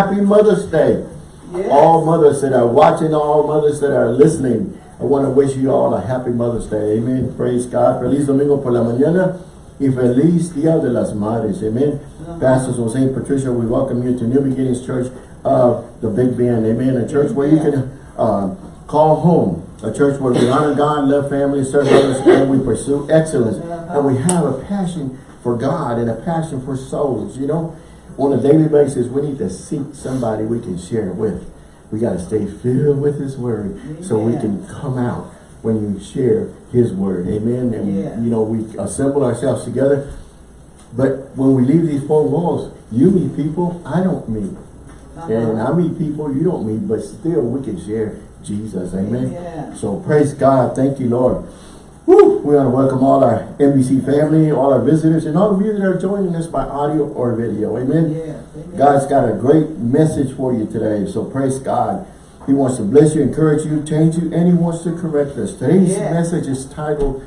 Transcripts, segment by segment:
Happy Mother's Day. Yes. All mothers that are watching, all mothers that are listening. I want to wish you all a happy Mother's Day. Amen. Praise God. Feliz domingo por la mañana. Y feliz Día de las Madres. Amen. Uh-huh. Pastors Jose and Patricia, we welcome you to New Beginnings Church of the Big Bend. Amen. A church where you can uh, call home. A church where we honor God, love family, serve others, and we pursue excellence. Uh-huh. And we have a passion for God and a passion for souls. You know, on a daily basis, we need to seek somebody we can share with. We got to stay filled with His Word so we can come out when you share His Word. Amen. And, Yes. you know, we assemble ourselves together. But when we leave these four walls, you meet people I don't meet. Uh-huh. And I meet people you don't meet, but still we can share Jesus. Amen. Amen. So praise God. Thank you, Lord. Woo! We want to welcome all our NBC family, all our visitors, and all of you that are joining us by audio or video. Amen. Yes. Amen. God's got a great message for you today. So praise God. He wants to bless you, encourage you, change you, and he wants to correct us. Today's Yes. message is titled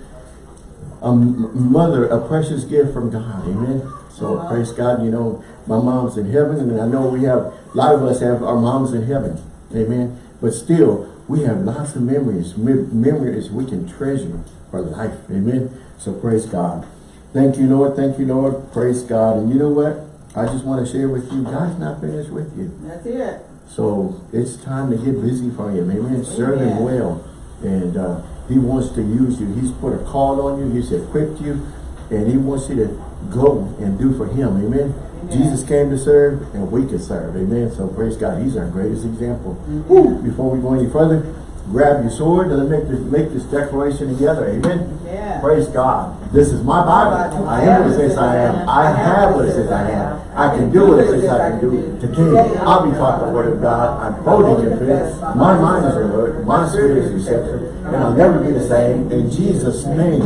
a mother, a precious gift from God. Amen. So Uh-huh. praise God. You know, my mom's in heaven, and I know we have a lot of us have our moms in heaven. Amen. But still, we have lots of memories, me- memories we can treasure for life. Amen. So praise God. Thank you, Lord. Thank you, Lord. Praise God. And you know what? I just want to share with you, God's not finished with you. That's it. So it's time to get busy for him. Amen. Serve him well. And uh, he wants to use you. He's put a call on you. He's equipped you. And he wants you to go and do for him. Amen. Amen. Jesus came to serve and we can serve. Amen. So praise God. He's our greatest example. Woo. Before we go any further, grab your sword and let's make this, make this declaration together. Amen. Yeah. Praise God. This is my Bible. I am what it says I am. I have what it says I am. I can do what it says I can do. Today, I'll be taught the word of God. I'm boldly convinced. My mind is alert. My spirit is receptive. And I'll never be the same. In Jesus' name.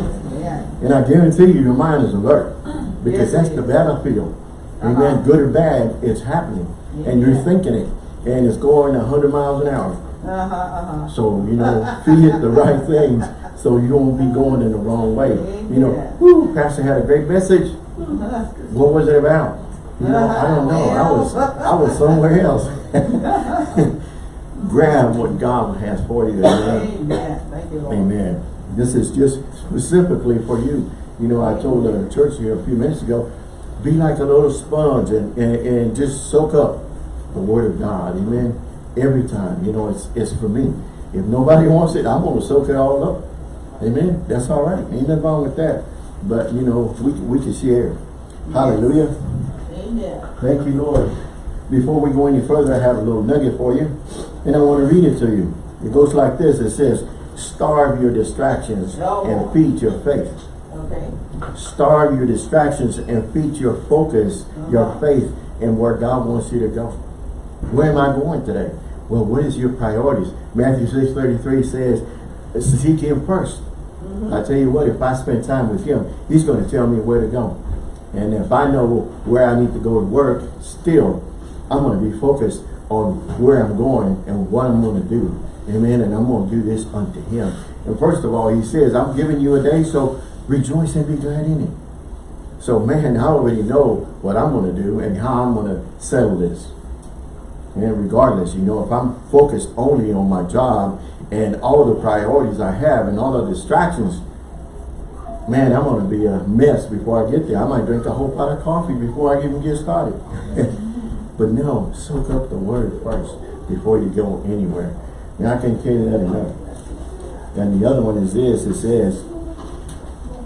And I guarantee you, your mind is alert. Because that's the battlefield. Uh-huh. Amen. Good or bad, it's happening. And you're thinking it. And it's going 100 miles an hour. Uh-huh, uh-huh. So, you know, feed it the right things so you won't be going in the wrong way. You know, Amen. whoo, Pastor had a great message. What was it about? You know, I don't know. I was I was somewhere else. Grab what God has for you. Amen. Amen. Thank you, Lord. Amen. This is just specifically for you. You know, I told the church here a few minutes ago, be like a little sponge and, and, and just soak up the word of God. Amen. Every time. You know, it's it's for me. If nobody wants it, I'm going to soak it all up. Amen. That's all right. Ain't nothing wrong with that. But, you know, we, we can share. Hallelujah. Amen. Thank you, Lord. Before we go any further, I have a little nugget for you. And I want to read it to you. It goes like this. It says, starve your distractions and oh. feed your faith. Okay. Starve your distractions and feed your focus, your uh-huh. faith, and where God wants you to go. Where am I going today? Well, what is your priorities? Matthew 6 33 says, seek him 1st I tell you what, if I spend time with him, he's going to tell me where to go. And if I know where I need to go to work, still, I'm going to be focused on where I'm going and what I'm going to do. Amen. And I'm going to do this unto him. And first of all, he says, I'm giving you a day, so rejoice and be glad in it. So man, I already know what I'm going to do and how I'm going to settle this. And regardless, you know, if I'm focused only on my job and all the priorities I have and all the distractions, man, I'm going to be a mess before I get there. I might drink a whole pot of coffee before I even get started. but no, soak up the word first before you go anywhere. And I can't tell you that enough. And the other one is this, it says,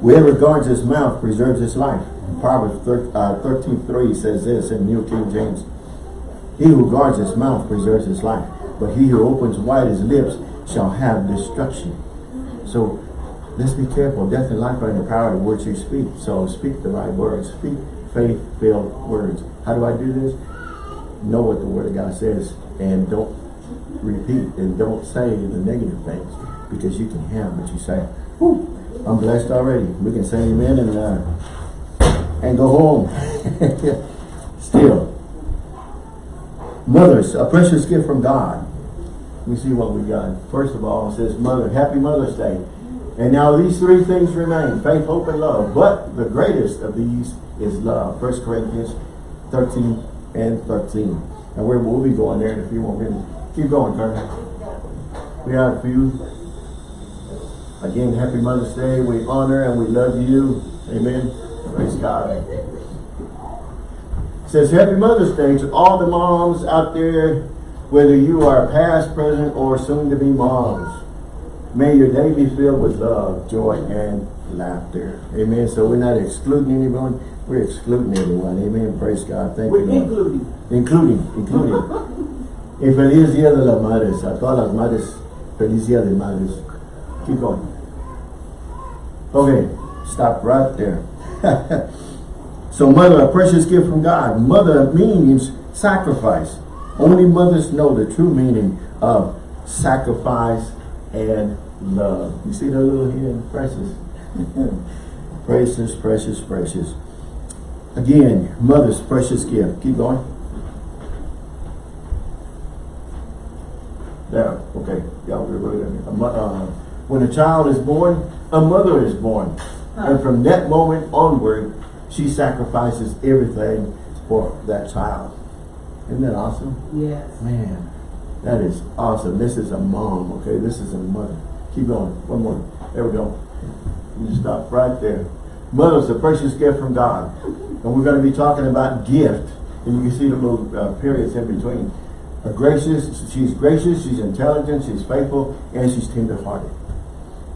Whoever guards his mouth preserves his life. Proverbs thir uh, 13, 3 says this in New King James. He who guards his mouth preserves his life, but he who opens wide his lips shall have destruction. So let's be careful. Death and life are in the power of the words you speak. So speak the right words. Speak faith-filled words. How do I do this? Know what the word of God says and don't repeat and don't say the negative things because you can have what you say. Whew, I'm blessed already. We can say amen and uh, and go home. Still. Mothers, a precious gift from God. We see what we got. First of all, it says mother, happy Mother's Day. And now these three things remain, faith, hope, and love. But the greatest of these is love. 1 Corinthians 13 and 13. And we're, we'll be going there in a few more minutes. Keep going, Kurt. We have a few. Again, happy Mother's Day. We honor and we love you. Amen. Praise God. It says happy Mother's Day to all the moms out there, whether you are past, present, or soon to be moms. May your day be filled with love, joy, and laughter. Amen. So we're not excluding anyone, we're excluding everyone. Amen. Praise God. Thank We're you. Lord. including. Including, including. y feliz día de las madres, a todas las madres, feliz día de madres. Keep going. Okay, stop right there. so mother, a precious gift from God. Mother means sacrifice. Only mothers know the true meaning of sacrifice and love. You see that little here, precious? precious, precious, precious. Again, mother's precious gift. Keep going. There, okay. Yeah, we're really, uh, when a child is born, a mother is born. And from that moment onward, she sacrifices everything for that child. Isn't that awesome? Yes. Man, that is awesome. This is a mom, okay? This is a mother. Keep going. One more. There we go. You stop right there. Mother's a precious gift from God. And we're going to be talking about gift. And you can see the little uh, periods in between. A gracious, she's gracious, she's intelligent, she's faithful, and she's tender-hearted.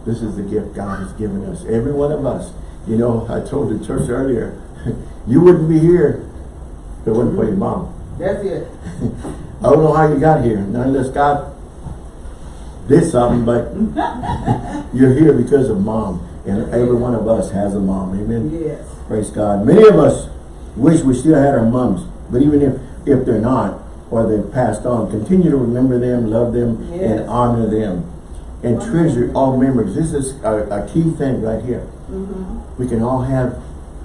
This is the gift God has given us. Every one of us. You know, I told the church earlier, you wouldn't be here if it wasn't for your mom. That's it. I don't know how you got here, unless God did something, but you're here because of mom. And every one of us has a mom, amen? Yes. Praise God. Many of us wish we still had our moms, but even if, if they're not, or they've passed on, continue to remember them, love them, Yes. and honor them. And treasure all memories. This is a, a key thing right here. Mm-hmm. We can all have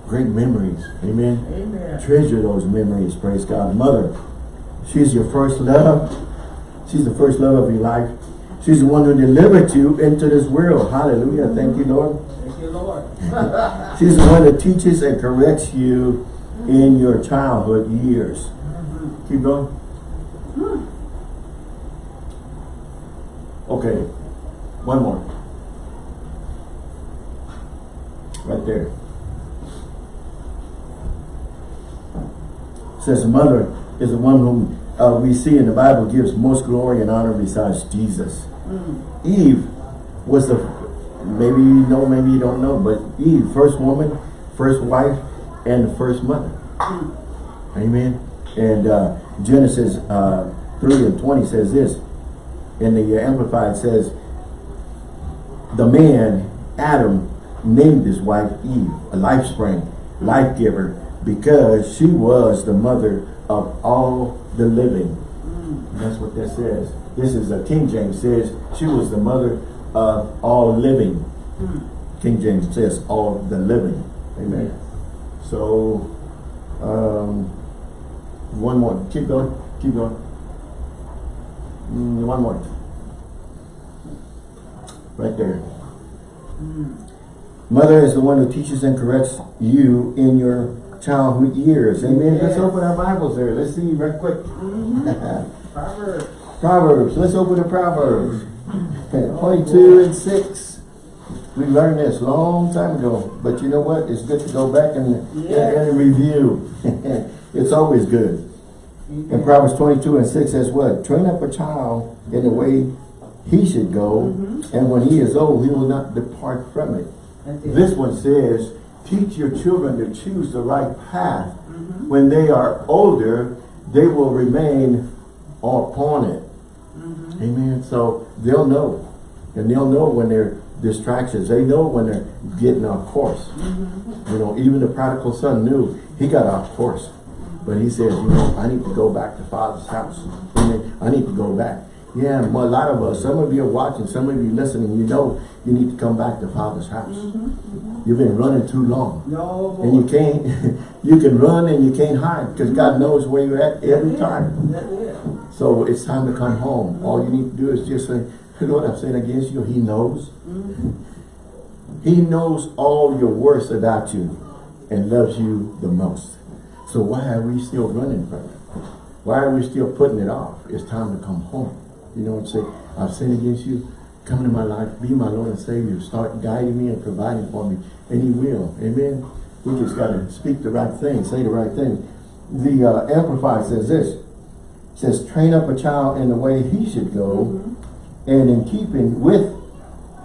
great memories, amen? Amen. Treasure those memories, praise God. Mother, she's your first love. She's the first love of your life. She's the one who delivered you into this world. Hallelujah. Thank you, Lord. Thank you, Lord. She's the one that teaches and corrects you in your childhood years. Mm-hmm. Keep going. Hmm. Okay. One more. Right there. says mother is the one whom uh, we see in the Bible gives most glory and honor besides Jesus. Eve was the, maybe you know, maybe you don't know, but Eve, first woman, first wife, and the first mother. Amen. And uh, Genesis uh, 3 and 20 says this, in the Amplified says, the man, Adam, named his wife Eve, a life spring, life giver, because she was the mother of all the living. That's what that says. This is a King James says she was the mother of all living. King James says all the living. Amen. So, um, one more. Keep going. Keep going. Mm, one more. Right there. Mother is the one who teaches and corrects you in your childhood years. Amen. Let's open our Bibles there. Let's see right quick. Mm-hmm. Proverbs. Proverbs. Let's open the Proverbs. 22 and 6. We learned this long time ago. But you know what? It's good to go back and, Yes. and review. it's always good. Mm-hmm. In Proverbs 22 and 6 says what? Train up a child in the way he should go. Mm-hmm. And when he is old, he will not depart from it. This one says, teach your children to choose the right path. Mm-hmm. When they are older, they will remain upon it. Mm-hmm. Amen. So they'll know. And they'll know when they're distractions. They know when they're getting off course. Mm-hmm. You know, even the prodigal son knew he got off course. But he says, you know, I need to go back to father's house. Amen. I need to go back. Yeah, a lot of us, some of you are watching, some of you listening, you know you need to come back to father's house. Mm-hmm, mm-hmm. You've been running too long. No. And you can't, you can run and you can't hide because God mm-hmm. knows where you're at every time. That's it. So it's time to come home. All you need to do is just say, Lord, I've sinned against you. He knows. He knows all your worst about you and loves you the most. So why are we still running from it? Why are we still putting it off? It's time to come home. You know I'm saying? I've sinned against you. Come into my life. Be my Lord and Savior. Start guiding me and providing for me. And He will. Amen. We just got to speak the right thing. Say the right thing. The uh, Amplified says this. Says, train up a child in the way he should go and in keeping with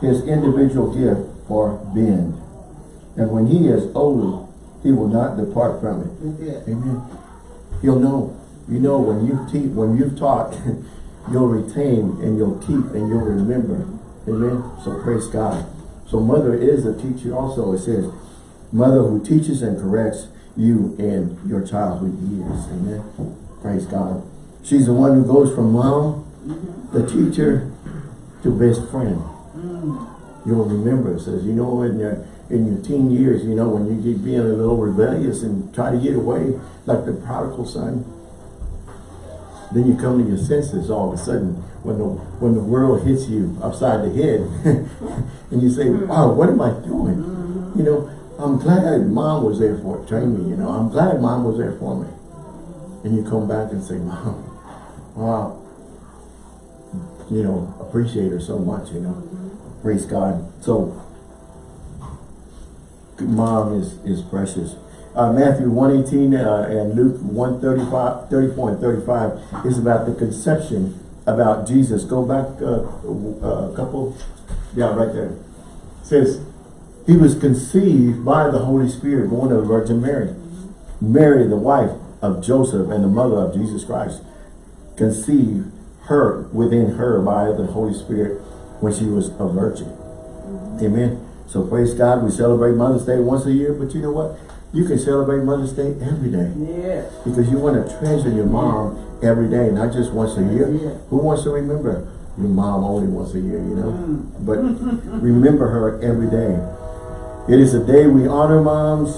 his individual gift for bend. And when he is older, he will not depart from it. It. Amen. He'll know. You know when you teach, when you've taught, you'll retain and you'll keep and you'll remember. Amen. So praise God. So mother is a teacher also. It says, mother who teaches and corrects you in your childhood years. Amen. Praise God. She's the one who goes from mom, the teacher, to best friend. You'll remember, it says, you know, in your, in your teen years, you know, when you get being a little rebellious and try to get away, like the prodigal son, then you come to your senses all of a sudden when the when the world hits you upside the head and you say, mm-hmm. Wow, what am I doing? You know, I'm glad mom was there for train me, you know, I'm glad mom was there for me. And you come back and say, Mom, wow, you know, appreciate her so much, you know. Praise God. So mom is is precious. Uh, Matthew 118 uh, and Luke 135, 34 and 35 is about the conception about Jesus. Go back uh, a couple, yeah, right there. It says, he was conceived by the Holy Spirit, born of the Virgin Mary. Mary, the wife of Joseph and the mother of Jesus Christ, conceived her within her by the Holy Spirit when she was a virgin. Amen. So praise God. We celebrate Mother's Day once a year, but you know what? You can celebrate Mother's Day every day Yes. because you want to treasure your mom every day, not just once a year. Yeah. Who wants to remember your mom only once a year, you know? Mm. But remember her every day. It is a day we honor moms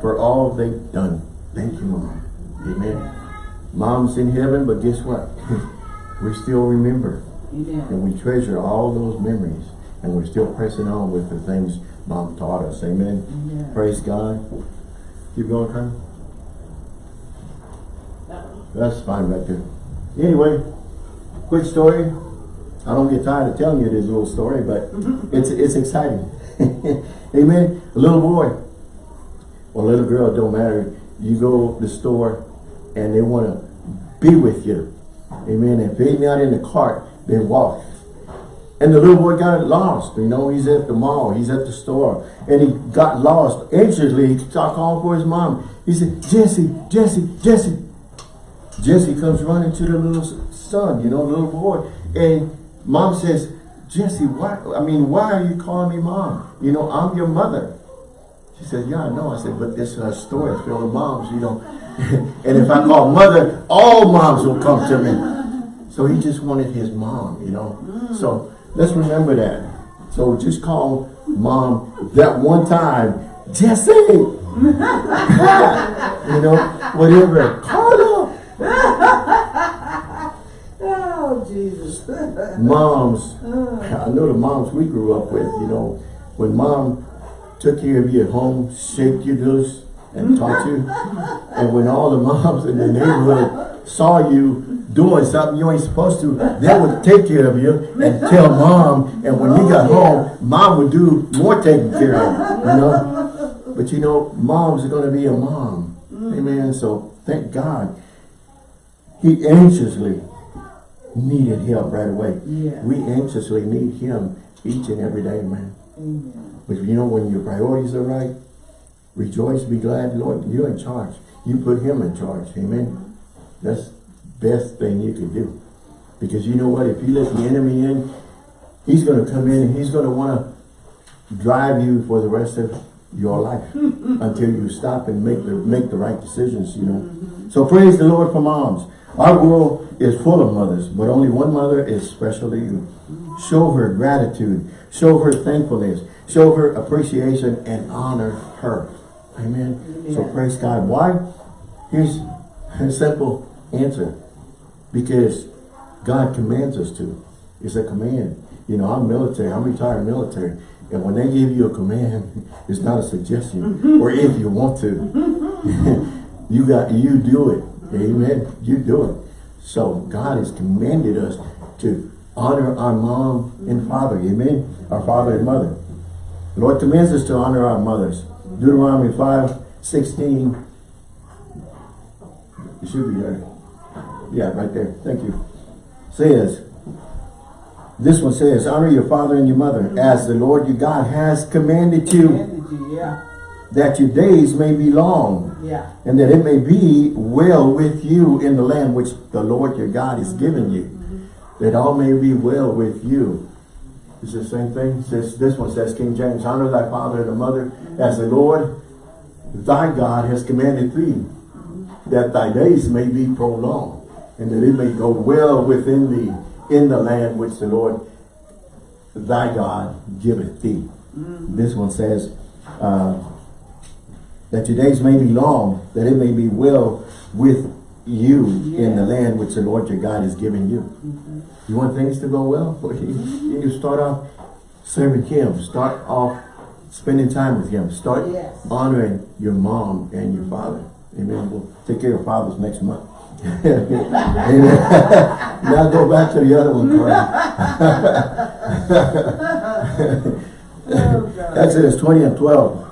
for all they've done. Thank you, Mom. Amen. Mom's in heaven, but guess what? we still remember Amen. and we treasure all those memories and we're still pressing on with the things Mom taught us. Amen. Amen. Praise God. Keep going, Colonel. That's fine right there. Anyway, quick story. I don't get tired of telling you this little story, but it's it's exciting. Amen. A little boy or a little girl, don't matter. You go to the store and they want to be with you. Amen. And if they're not in the cart, they walk. And the little boy got lost. You know, he's at the mall, he's at the store, and he got lost. Anxiously, he started calling for his mom. He said, Jesse, Jesse, Jesse. Jesse comes running to the little son, you know, the little boy. And mom says, Jesse, why, I mean, why are you calling me mom? You know, I'm your mother. She said, yeah, I know. I said, but this uh, store is filled with moms, you know. and if I call mother, all moms will come to me. So he just wanted his mom, you know. So let's remember that. So just call mom that one time, Jesse. you know, whatever. Call her. Oh, Jesus. moms, uh. I know the moms we grew up with, you know, when mom took care of you at home, shaped you loose, and taught you, and when all the moms in the neighborhood saw you doing something you ain't supposed to, they would take care of you and tell mom, and when you got home, mom would do more taking care of, you know. But you know, moms are going to be a mom. Amen. So thank God. He anxiously needed help right away. Yeah. We anxiously need him each and every day, man. Amen. But you know, when your priorities are right, rejoice, be glad, Lord, you're in charge. You put him in charge, amen? That's best thing you can do. Because you know what, if you let the enemy in, he's going to come in and he's going to want to drive you for the rest of your life until you stop and make the make the right decisions, you know. So praise the Lord for moms. Our world is full of mothers, but only one mother is special to you. Show her gratitude. Show her thankfulness. Show her appreciation and honor her. Amen. So praise God. Why? Here's a simple answer. Because God commands us to. It's a command. You know, I'm military. I'm retired military. And when they give you a command, it's not a suggestion. Mm-hmm. or if you want to. Mm-hmm. you got you do it. Amen. You do it. So God has commanded us to honor our mom and father. Amen. Our father and mother. The Lord commands us to honor our mothers. Deuteronomy 5, 16. It should be there. Yeah, right there. Thank you. Says, this one says, honor your father and your mother as the Lord your God has commanded you Commanded you, yeah, that your days may be long yeah. and that it may be well with you in the land which the Lord your God is giving you. That all may be well with you. It's the same thing. Says this one says King James, honor thy father and mother as the Lord thy God has commanded thee, that thy days may be prolonged, and that it may go well within thee in the land which the Lord thy God giveth thee. Mm. This one says, uh, that your days may be long, that it may be well with you in the land which the Lord your God is giving you. Mm-hmm. You want things to go well? Well, you, mm-hmm. you start off serving Him. Start off spending time with Him. Start Yes. honoring your mom and your father. Amen. We'll take care of fathers next month. Amen. now go back to the other one. Oh. Exodus 20 and 12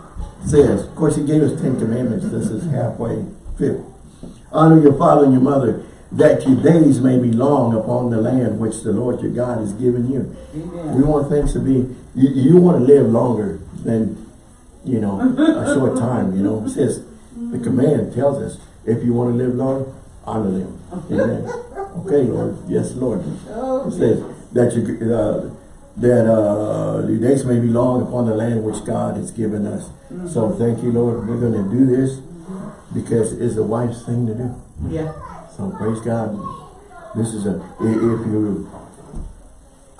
says, of course he gave us 10 commandments, this is halfway fifth. Honor your father and your mother, that your days may be long upon the land which the Lord your God has given you. We want things to be, you, you want to live longer than, you know, a short time, you know. It says, the command tells us, if you want to live long, honor them. Amen. Okay, Lord. Yes, Lord. Oh, It says that you, uh, that, uh, your days may be long upon the land which God has given us. So thank you, Lord. We're gonna do this because it's a wise thing to do. yeah. So praise God. This is a if you're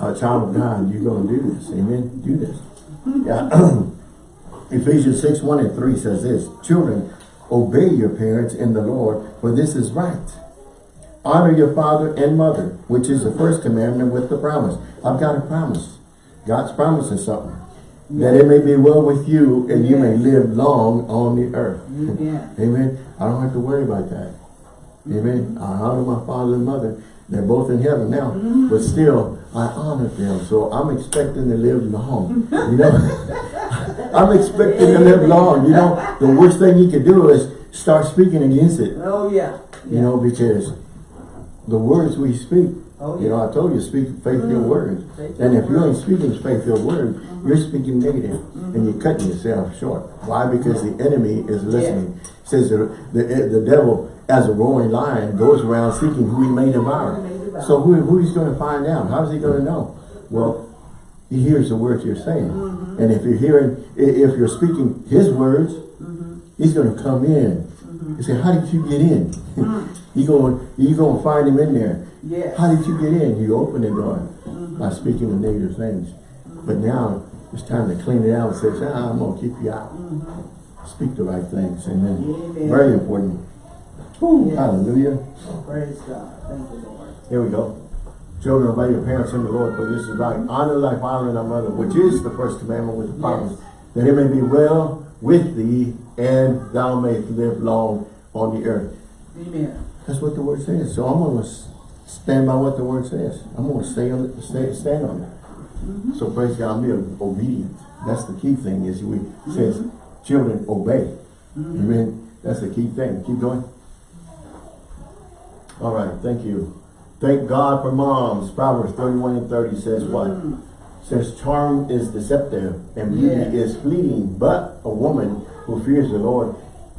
a child of God, you're gonna do this. Amen. Do this. Yeah. Ephesians 6, 1 and 3 says this, Children, obey your parents in the Lord, for this is right. Honor your father and mother, which is the first commandment with the promise. I've got a promise. God's promising something. That it may be well with you and you may live long on the earth. Amen. Amen. I don't have to worry about that. Amen. I honor my father and mother. They're both in heaven now. Mm-hmm. But still, I honor them. So I'm expecting to live long. You know? I'm expecting to live long. You know, the worst thing you can do is start speaking against it. Oh, yeah. You know, because the words we speak, Oh, yeah. you know, I told you, speak faith-filled mm. words. Faith-filled And if you ain't speaking faith-filled words, mm-hmm. you're speaking negative, and you're mm-hmm. cutting yourself short. Why? Because the enemy is listening. Yeah. Says the, the the devil, as a roaring lion, goes around seeking who he may devour. Who he may devour. So who who he's going to find out? How's he going to know? Well, he hears the words you're saying, uh-huh. and if you're hearing, if you're speaking his words, mm-hmm. he's going to come in. Mm-hmm. You say, how did you get in? you're going you going to find him in there. Yes. How did you get in? You open the door uh-huh. by speaking the negative things. Uh-huh. But now it's time to clean it out and say, ah, I'm going to keep you out. Mm-hmm. Speak the right things. Amen. Amen. Very important. Yes. Hallelujah. Praise God. Thank you, Lord. Here we go. Children, obey your parents in the Lord, for this is right. Honor thy father and thy mother, which is the first commandment with the promise, Yes. that it may be well with thee, and thou mayest live long on the earth. Amen. That's what the word says. So I'm going to stand by what the word says. I'm going to stay on it, stay, stand on it. Mm-hmm. So praise God, I'm being obedient. That's the key thing is we says, mm-hmm. children, obey. Mm-hmm. Amen. That's the key thing. Keep going. All right, thank you. Thank God for moms. Proverbs 31 and 30 says what? Says charm is deceptive and beauty Yeah. is fleeting, but a woman who fears the Lord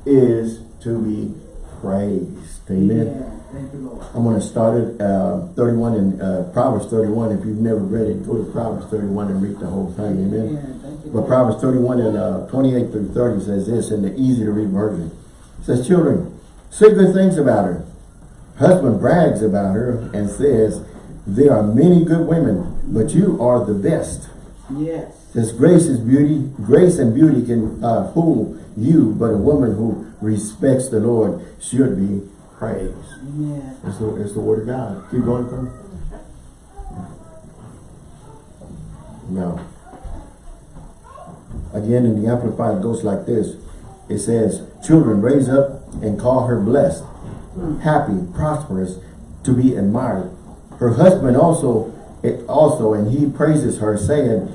is to be praised. Amen. Yeah. Thank you, Lord. I'm going to start at uh, 31 in uh, Proverbs 31. If you've never read it, go to Proverbs 31 and read the whole thing. Amen. Yeah. You, But Proverbs 31 and uh, 28 through 30 says this in the easy to read version. It says, Children, say good things about her. Husband brags about her and says, There are many good women, but you are the best. Yes. Says grace is beauty, grace and beauty can uh, fool you, but a woman who respects the Lord should be praised. Amen. It's the, it's the word of God. Keep going from. Now, again in the Amplified it goes like this. It says, children raise up and call her blessed happy, prosperous, to be admired. Her husband also, also, and he praises her, saying,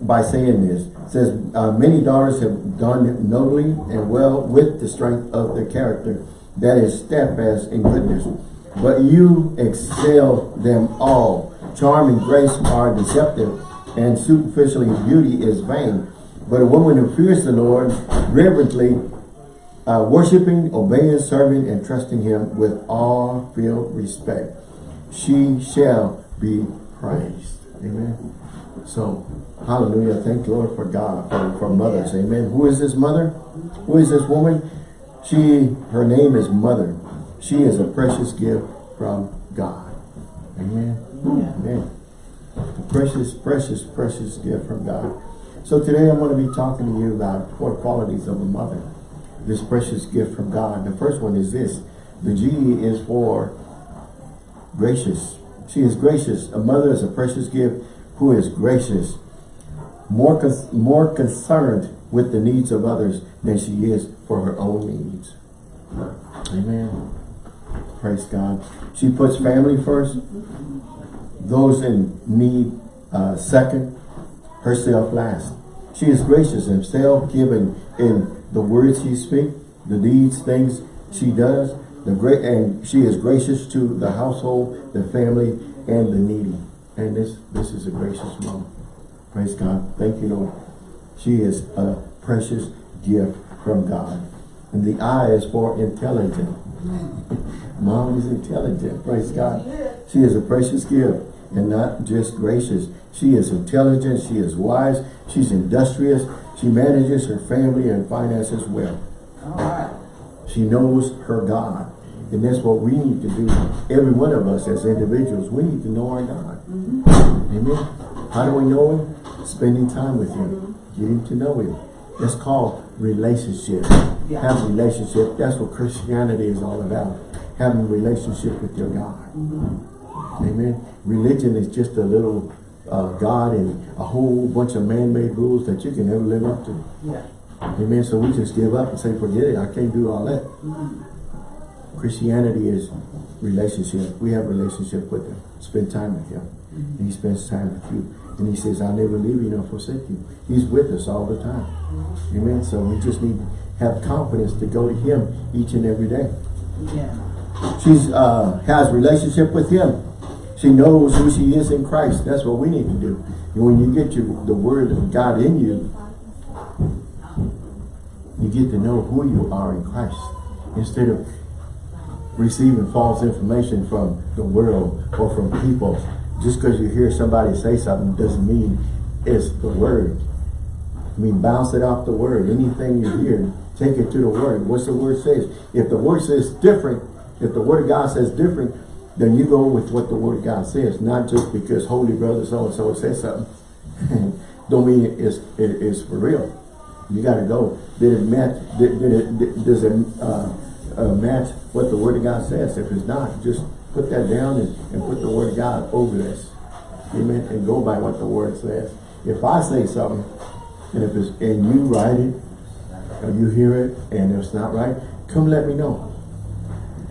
by saying this, says, uh, many daughters have done nobly and well with the strength of their character, that is steadfast in goodness. But you excel them all. Charm and grace are deceptive, and superficially beauty is vain. But a woman who fears the Lord reverently, uh, worshiping, obeying, serving, and trusting him with all filled respect, she shall be praised. Amen. So, hallelujah. Thank the Lord for God, for, for mothers. Amen. Who is this mother? Who is this woman? She, her name is Mother. She is a precious gift from God. Amen. Amen. A precious, precious, precious gift from God. So today I'm going to be talking to you about four qualities of a mother. This precious gift from God. The first one is this. The G is for gracious. She is gracious. A mother is a precious gift who is gracious. More, more concerned with the needs of others than she is for her own needs. Amen. Praise God. She puts family first. Those in need uh, second. Herself last. She is gracious and self-giving in the words she speaks, the deeds, things she does. The great and she is gracious to the household, the family, and the needy. And this this is a gracious mom. Praise God. Thank you, Lord. She is a precious gift from God. And the I is for intelligent. Mom is intelligent. Praise God. She is a precious gift and not just gracious. She is intelligent. She is wise. She's industrious. She manages her family and finances well. All right. She knows her God. And that's what we need to do. Every one of us as individuals, we need to know our God. Mm-hmm. Amen. How do we know Him? Spending time with Him. Mm-hmm. Getting to know Him. That's called relationship. Yeah. Have relationship. That's what Christianity is all about. Having a relationship with your God. Mm-hmm. Amen. Religion is just a little uh, God and a whole bunch of man-made rules that you can never live up to. Yeah. Amen. So we just give up and say, forget it. I can't do all that. Christianity is relationship. We have a relationship with Him. Spend time with Him. And He spends time with you. And He says, I'll never leave you nor forsake you. He's with us all the time. Amen. So we just need to have confidence to go to Him each and every day. Yeah. She's uh, has relationship with Him. She knows who she is in Christ. That's what we need to do. And when you get the Word of God in you, you get to know who you are in Christ. Instead of receiving false information from the world or from people. Just because you hear somebody say something doesn't mean it's the Word. I mean, bounce it off the Word. Anything you hear, take it to the Word. What's the Word says? If the Word says different, if the Word of God says different, then you go with what the Word of God says, not just because Holy Brother so-and-so says something. Don't mean it's, it, it's for real. You got to go. Did it match? Did, did it? Did, does it uh, uh, match what the Word of God says? If it's not, just put that down and, and put the Word of God over this. Amen. And go by what the Word says. If I say something, and if it's and you write it, or you hear it, and it's not right, come let me know.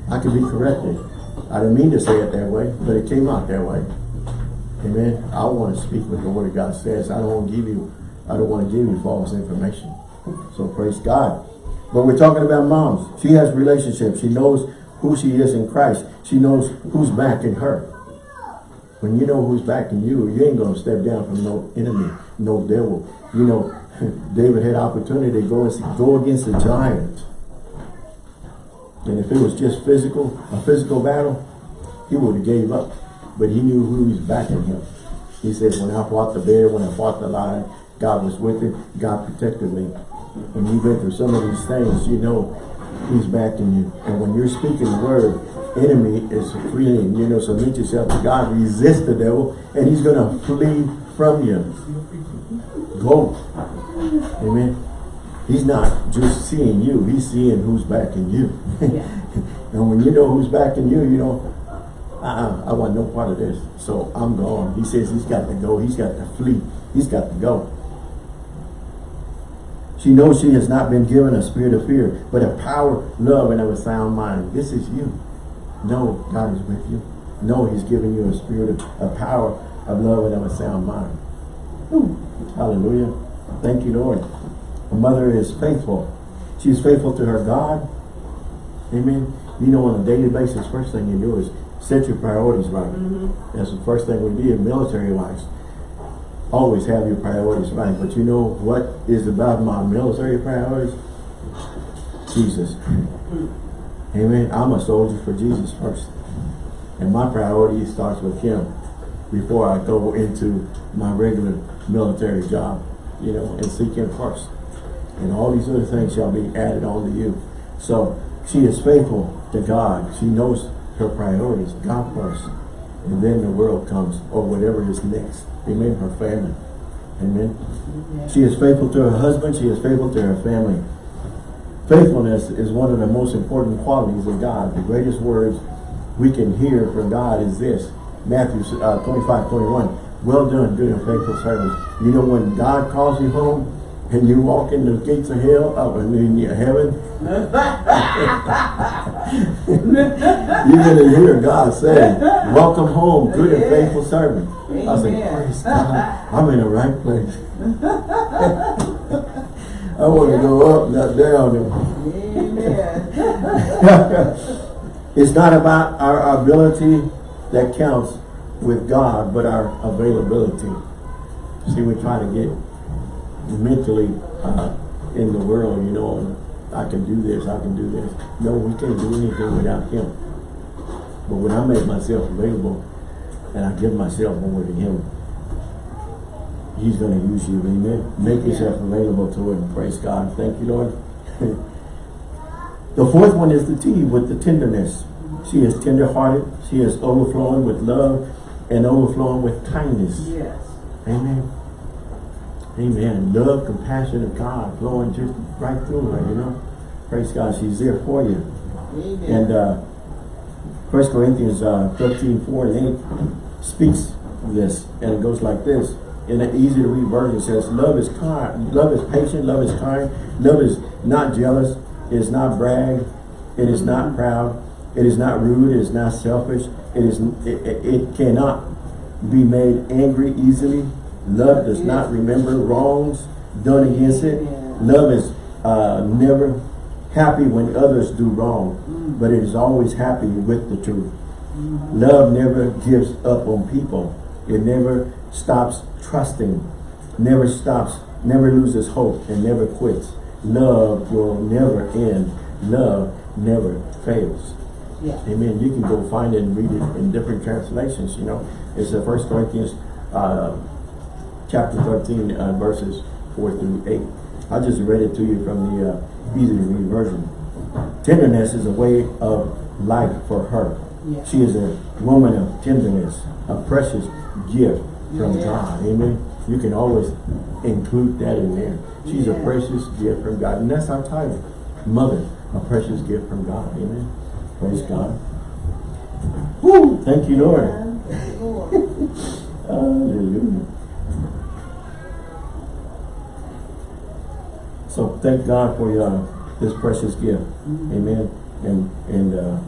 I can be corrected. I didn't mean to say it that way, but it came out that way. Amen. I want to speak what the Word of God says. I don't want to give you, I don't want to give you false information. So praise God. But we're talking about moms. She has relationships. She knows who she is in Christ. She knows who's backing her. When you know who's backing you, you ain't going to step down from no enemy, no devil. You know, David had opportunity to go, and go against a giant. And if it was just physical, a physical battle, he would have gave up. But he knew who was backing him. He says, when I fought the bear, when I fought the lion, God was with him. God protected me. When you've been through some of these things, you know he's backing you. And when you're speaking the word, enemy is fleeing. You know, submit yourself to God. Resist the devil, and he's going to flee from you. Go. Amen. He's not just seeing you. He's seeing who's backing you. Yeah. and when you know who's backing you, you know, uh-uh, I want no part of this. So I'm gone. He says he's got to go. He's got to flee. He's got to go. She knows she has not been given a spirit of fear, but a power, love, and of a sound mind. This is you. Know God is with you. Know He's given you a spirit of a power of love and of a sound mind. Whew. Hallelujah. Thank you, Lord. A mother is faithful. She is faithful to her God. Amen. You know, on a daily basis, first thing you do is set your priorities right. Mm-hmm. That's the first thing we do in military wise. Always have your priorities right. But you know what is about my military priorities? Jesus. Mm-hmm. Amen. I'm a soldier for Jesus first. And my priority starts with him before I go into my regular military job, you know, and seek him first. And all these other things shall be added on to you. So she is faithful to God. She knows her priorities, God first. And then the world comes, or whatever is next. Amen. Her family. Amen. She is faithful to her husband. She is faithful to her family. Faithfulness is one of the most important qualities of God. The greatest words we can hear from God is this. Matthew uh, 25, 21. Well done, good and faithful servant. You know when God calls you home and you walk in the gates of hell, up and in in heaven, you're going to hear God say, welcome home, good and faithful servant. I say, praise God, I'm in the right place. I want to go up, not down. It's not about our ability that counts with God, but our availability. See, we try to get mentally uh, in the world, you know, I can do this, I can do this. No, we can't do anything without Him. But when I make myself available and I give myself over to Him, He's going to use you, amen. Make yourself available to Him. Praise God. Thank you, Lord. the fourth one is the T with the tenderness. She is tender-hearted. She is overflowing with love and overflowing with kindness. Yes. Amen. Amen. Love, compassion of God flowing just right through her, you know. Praise God. She's there for you. Amen. And uh, 1 Corinthians uh, 13, 4 and 8 speaks of this. And it goes like this. In an easy to read version it says, Love is kind, love is patient, love is kind, love is not jealous, it is not brag, it is not proud, it is not rude, it is not selfish, it is it, it, it cannot be made angry easily. Love does not remember wrongs done against it. Love is uh, never happy when others do wrong, but it is always happy with the truth. Love never gives up on people. It never stops trusting, never stops, never loses hope, and never quits. Love will never end. Love never fails. Yeah. Amen. You can go find it and read it in different translations, you know. It's the First Corinthians uh, chapter 13, uh, verses 4 through 8. I just read it to you from the uh, easy to read version. Tenderness is a way of life for her. Yeah. She is a woman of tenderness, a precious gift from Yeah. God. Amen. You can always include that in there. She's a precious gift from God. And that's our title. Mother, a precious gift from God. Amen. Praise God. Woo! Thank you, Lord. Thank you, Lord. Hallelujah. So thank God for your this precious gift. Amen. And and uh,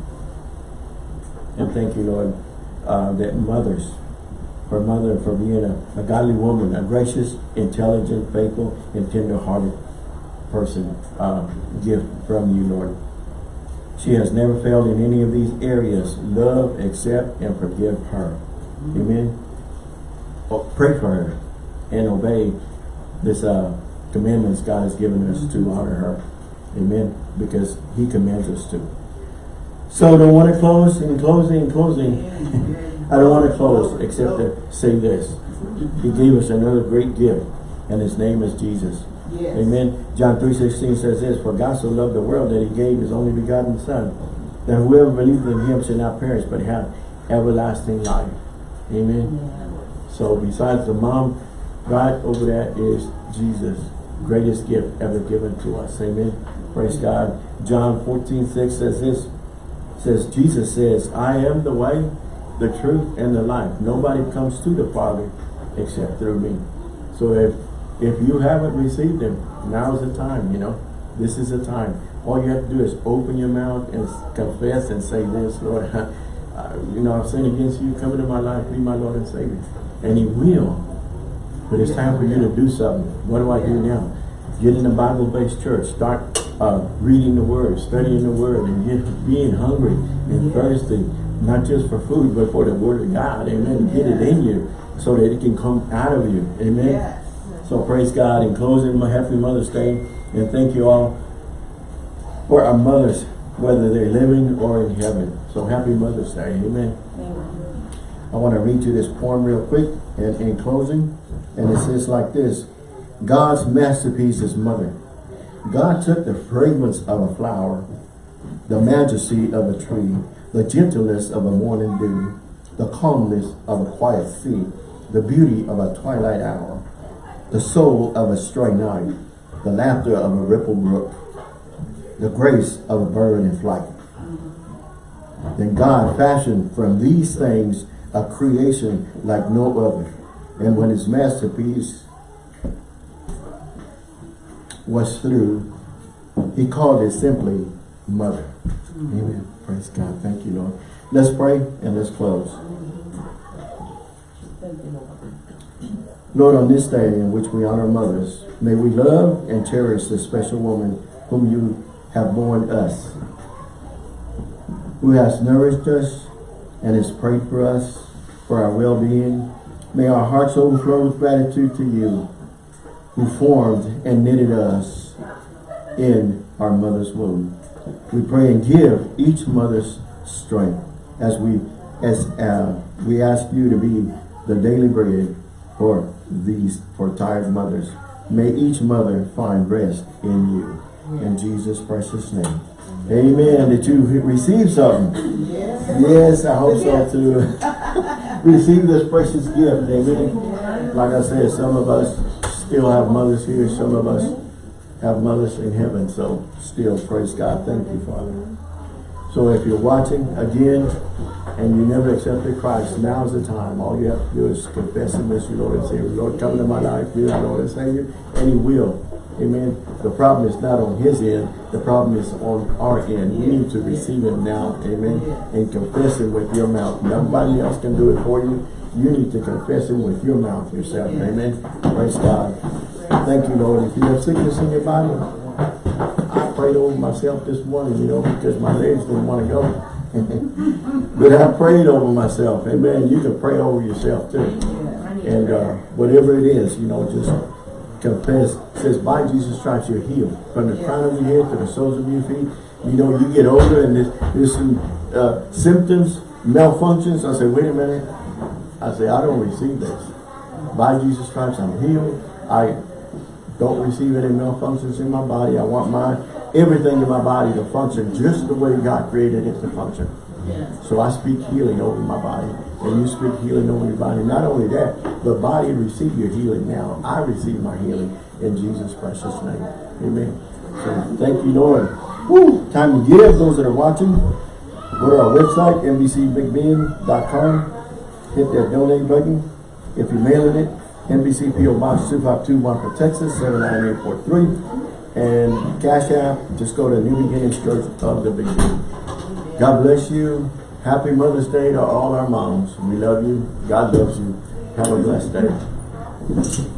and thank you, Lord, uh, that mothers, for mother for being a, a godly woman, a gracious, intelligent, faithful, and tender-hearted person uh, gift from you, Lord. She has never failed in any of these areas. Love, accept, and forgive her. Amen. Oh, pray for her and obey this uh, commandments God has given us to honor her. Amen. Because He commands us to. So I don't want to close. In closing, in closing, I don't want to close except to say this. He gave us another great gift, and His name is Jesus. Yes. Amen. John 3.16 says this, For God so loved the world that he gave his only begotten Son, that whoever believes in him shall not perish, but have everlasting life. Amen. Yeah. So besides the mom, right over that is Jesus. Greatest gift ever given to us. Amen. Praise God. John 14.6 says this, says, Jesus says, I am the way, the truth, and the life. Nobody comes to the Father except through me. So if if you haven't received Him, now is the time, you know. This is the time. All you have to do is open your mouth and confess and say this, Lord, uh, you know, I've sinned against you, come into my life, be my Lord and Savior. And He will. But it's time for you to do something. What do I do now? Get in a Bible-based church. Start uh, reading the Word, studying the Word, and get being hungry and thirsty, not just for food, but for the Word of God. Amen. Get it in you so that it can come out of you. Amen. Yes. So praise God. In closing, my Happy Mother's Day, and thank you all for our mothers, whether they're living or in heaven. So happy Mother's Day. Amen. I want to read you this poem real quick and in closing. And it says like this. God's masterpiece is mother. God took the fragrance of a flower, the majesty of a tree, the gentleness of a morning dew, the calmness of a quiet sea, the beauty of a twilight hour, the soul of a stray night, the laughter of a ripple brook, the grace of a bird in flight. Then God fashioned from these things a creation like no other. And when his masterpiece was through, he called it simply mother. Amen. Praise God. Thank you, Lord. Let's pray and let's close. Lord. On this day in which we honor mothers, may we love and cherish this special woman whom you have born us, who has nourished us and has prayed for us, for our well-being. May our hearts overflow with gratitude to you, who formed and knitted us in our mother's womb. We pray and give each mother's strength as we as uh, we ask you to be the daily bread for these for tired mothers. May each mother find rest in you. In Jesus' precious name. Amen. Did you receive something? Yes. Yes, I hope so too. Receive this precious gift. Amen. Like I said, some of us still have mothers here. Some of us have mothers in heaven. So still praise God. Thank you, Father. So if you're watching again and you never accepted Christ, now's the time. All you have to do is confess Him as your Lord and Savior. Lord, come into my life, be my Lord and Savior, and He will. Amen. The problem is not on His end. The problem is on our end. We need to receive Him now. Amen. And confess Him with your mouth. Nobody else can do it for you. You need to confess Him with your mouth yourself. Amen. Praise God. Thank you, Lord. If you have sickness in your body, I prayed over myself this morning, you know, because my legs didn't want to go. But I prayed over myself. Amen. You can pray over yourself too. And uh, whatever it is, you know, just confess. It says, by Jesus Christ, you're healed. From the crown of your head to the soles of your feet. You know, you get older and there's, there's some uh, symptoms, malfunctions. I say, wait a minute. I say, I don't receive this. By Jesus Christ, I'm healed. I don't receive any malfunctions in my body. I want my everything in my body to function just the way God created it to function. So I speak healing over my body, and you speak healing over your body. Not only that, the body receive your healing now. I receive my healing in Jesus' precious name. Amen. So thank you, Lord. Woo, time to give. Those that are watching, go to our website, nbcbigbend.com. Hit that donate button. If you're mailing it, NBC PO Box 2521 for Texas 79843. And Cash App, just go to New Beginnings Church of the Big Bend. God bless you. Happy Mother's Day to all our moms. We love you. God loves you. Have a blessed day.